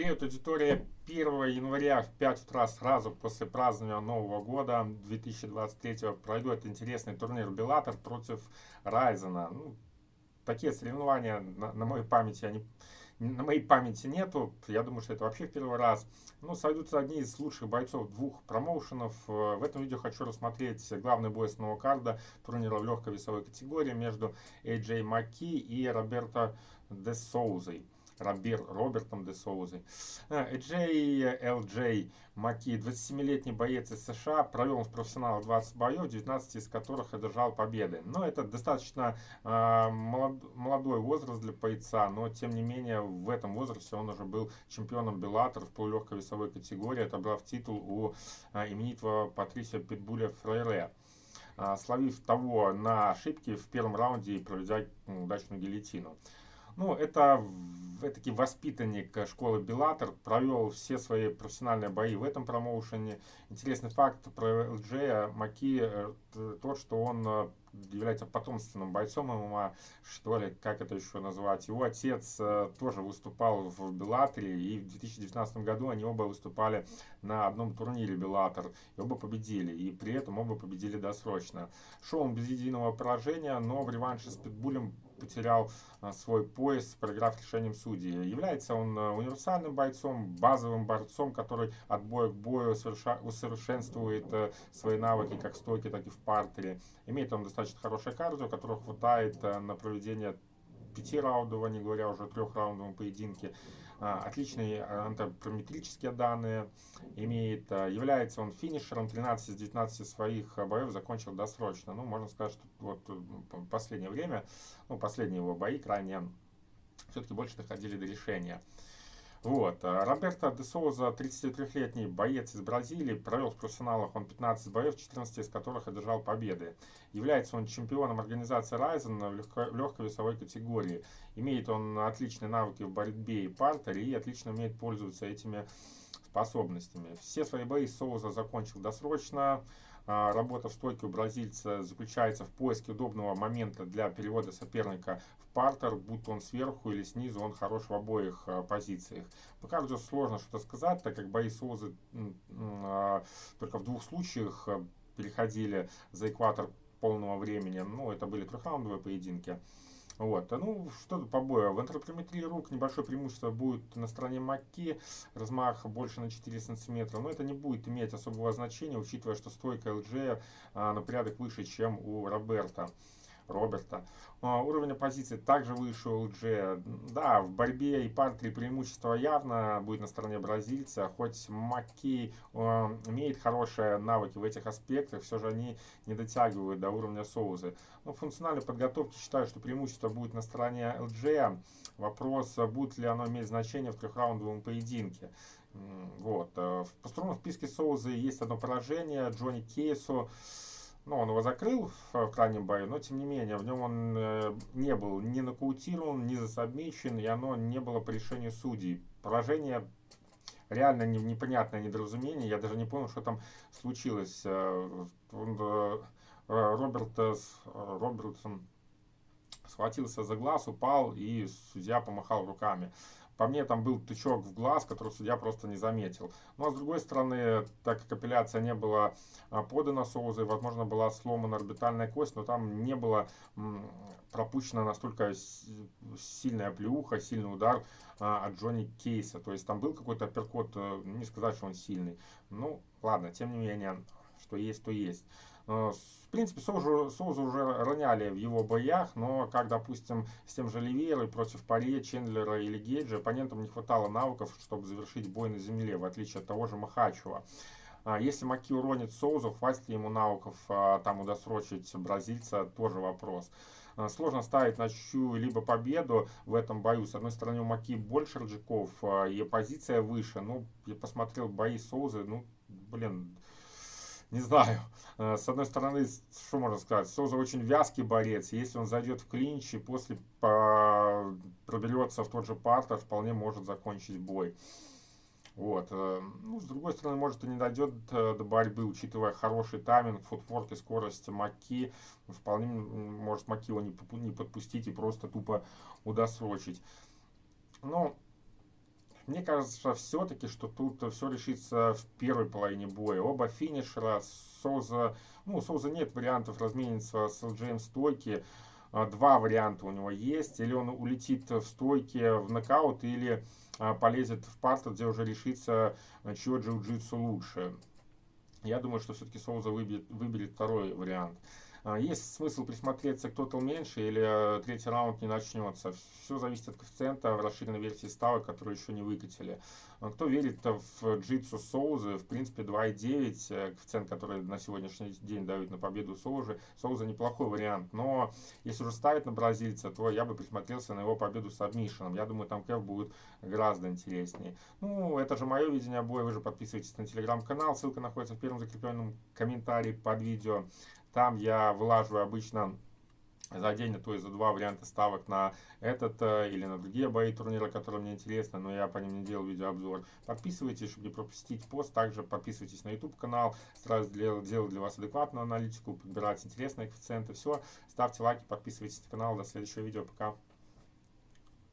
Привет, аудитория. 1 января в 5 утра сразу после празднования Нового года 2023 пройдет интересный турнир Беллатор против Райзена. Ну, такие соревнования на, на моей памяти они на моей памяти нету. Я думаю, что это вообще в первый раз. Ну, сойдутся одни из лучших бойцов двух промоушенов. В этом видео хочу рассмотреть главный бой основного карда турнира в легкой весовой категории между AJ Маки и Роберто Де Соузой. Робер, Робертом де Соузой. Джей Эл Джей Маки, 27-летний боец из США, провел в профессионалах 20 боев, 19 из которых одержал победы. Но это достаточно э, молод, молодой возраст для бойца, но тем не менее в этом возрасте он уже был чемпионом Беллатор в полулегкой весовой категории, отобрав титул у э, именитого Патрисия Питбуля Фрейре словив того на ошибки в первом раунде и проведя удачную гильотину. Ну, это таки воспитанник школы Беллатор, провел все свои профессиональные бои в этом промоушене. Интересный факт про ЛДЖ Маки, э, тот, что он э, является потомственным бойцом ММА, что ли, как это еще назвать. Его отец э, тоже выступал в Беллаторе, и в 2019 году они оба выступали на одном турнире Беллатор, и оба победили, и при этом оба победили досрочно. Он без единого поражения, но в реванше с Питбулем потерял а, свой пояс, проиграв решением судьи. Является он а, универсальным бойцом, базовым борцом, который от боя к бою усовершенствует э, свои навыки как в стойке, так и в партере. Имеет он достаточно хорошее кардио, которого хватает э, на проведение пяти раундов, не говоря уже о трехраундовом поединке. А, отличные антропометрические данные имеет. А, является он финишером 13 из 19 своих боев закончил досрочно. Ну, можно сказать, что вот последнее время, ну, последние его бои крайне все-таки больше доходили до решения. Вот. А Роберто де Соуза, 33-летний боец из Бразилии, провел в профессионалах он 15 боев, 14 из которых одержал победы. Является он чемпионом организации Ryzen в, легко, в легкой весовой категории. Имеет он отличные навыки в борьбе и партере и отлично умеет пользоваться этими способностями. Все свои бои Соуза закончил досрочно. А, работа в стойке у бразильца заключается в поиске удобного момента для перевода соперника в партер, будь он сверху или снизу, он хорош в обоих а, позициях. По кардио сложно что-то сказать, так как бои Соузы а, только в двух случаях переходили за экватор полного времени. Ну, это были трехраундовые поединки. Вот. Ну, что по бою? В антропометрии рук небольшое преимущество будет на стороне Маки, размах больше на 4 сантиметра, но это не будет иметь особого значения, учитывая, что стойка ЛДЖ а, на порядок выше, чем у Роберта. Роберта. А, уровень оппозиции также выше у LG. Да, в борьбе и партии преимущество явно будет на стороне бразильца. Хоть Маки а, имеет хорошие навыки в этих аспектах, все же они не дотягивают до уровня Соузы. Но функциональной подготовке считаю, что преимущество будет на стороне LG. Вопрос, будет ли оно иметь значение в трехраундовом поединке. Вот. Э, в построенном списке Соузы есть одно поражение. Джонни Кейсу ну, он его закрыл в, в крайнем бою, но тем не менее, в нем он э, не был ни нокаутирован, ни засобмечен, и оно не было по решению судей. Поражение реально не, непонятное недоразумение, я даже не понял, что там случилось. Э, э, Роберт, э, Робертсон схватился за глаз, упал, и судья помахал руками. По мне там был тычок в глаз, который судья просто не заметил. Ну а с другой стороны, так как апелляция не была а, подана Соузой, возможно была сломана орбитальная кость, но там не было пропущена настолько сильная плюха, сильный удар а, от Джонни Кейса. То есть там был какой-то апперкот, э, не сказать, что он сильный. Ну ладно, тем не менее, что есть, то есть. Э, в принципе, Соузу, Соузу уже роняли в его боях, но как, допустим, с тем же Ливерой против Паре, Чендлера или Гейджа, оппонентам не хватало навыков, чтобы завершить бой на земле, в отличие от того же Махачева. А если Маки уронит Соузу, хватит ли ему навыков а, там удосрочить бразильца, тоже вопрос. А, сложно ставить на чью-либо победу в этом бою. С одной стороны, у Маки больше рджаков, и позиция выше. Ну, я посмотрел бои Соузы, ну, блин, не знаю. Э, с одной стороны, что можно сказать, Соза очень вязкий борец. Если он зайдет в клинч и после проберется в тот же партер, вполне может закончить бой. Вот. Э, ну, с другой стороны, может и не дойдет э, до борьбы, учитывая хороший тайминг, футворк и скорость Маки. Вполне может Маки его не подпустить и просто тупо удосрочить. Но Мне кажется, все-таки, что тут все решится в первой половине боя. Оба финишера, Соуза, ну, у Соуза нет вариантов размениться с LGM стойки. А, два варианта у него есть. Или он улетит в стойке в нокаут, или а, полезет в парту, где уже решится, чье джиу-джитсу лучше. Я думаю, что все-таки Соуза выберет, выберет второй вариант. А, есть смысл присмотреться, кто-то меньше или э, третий раунд не начнется. Все зависит от коэффициента в расширенной версии ставок, которую еще не выкатили. А, кто верит в джитсу Соузы, в принципе 2.9, э, коэффициент, который на сегодняшний день дают на победу Соузы, Соуза неплохой вариант. Но если уже ставить на бразильца, то я бы присмотрелся на его победу с адмишином. Я думаю, там кэф будет гораздо интереснее. Ну, это же мое видение боя. Вы же подписывайтесь на телеграм-канал. Ссылка находится в первом закрепленном комментарии под видео. Там я вылаживаю обычно за день, а то есть за два варианта ставок на этот э, или на другие бои турнира, которые мне интересны, но я по ним не делал видеообзор. Подписывайтесь, чтобы не пропустить пост. Также подписывайтесь на YouTube канал. Стараюсь делать для вас адекватную аналитику, подбирать интересные коэффициенты. Все, ставьте лайки, подписывайтесь на канал. До следующего видео. Пока.